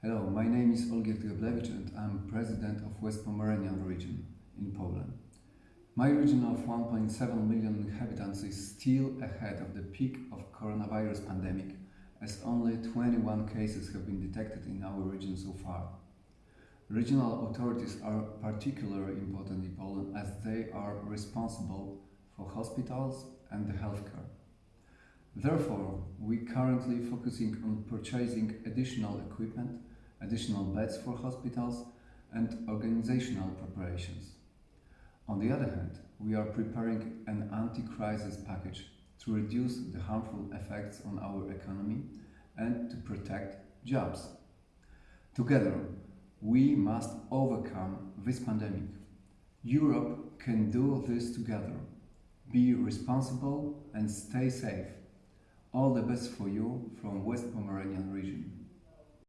Hello, my name is Olgierd Geblewicz and I'm president of West Pomeranian region in Poland. My region of 1.7 million inhabitants is still ahead of the peak of coronavirus pandemic as only 21 cases have been detected in our region so far. Regional authorities are particularly important in Poland as they are responsible for hospitals and the healthcare. Therefore, we are currently focusing on purchasing additional equipment, additional beds for hospitals and organizational preparations. On the other hand, we are preparing an anti-crisis package to reduce the harmful effects on our economy and to protect jobs. Together, we must overcome this pandemic. Europe can do this together. Be responsible and stay safe. All the best for you from West Pomeranian.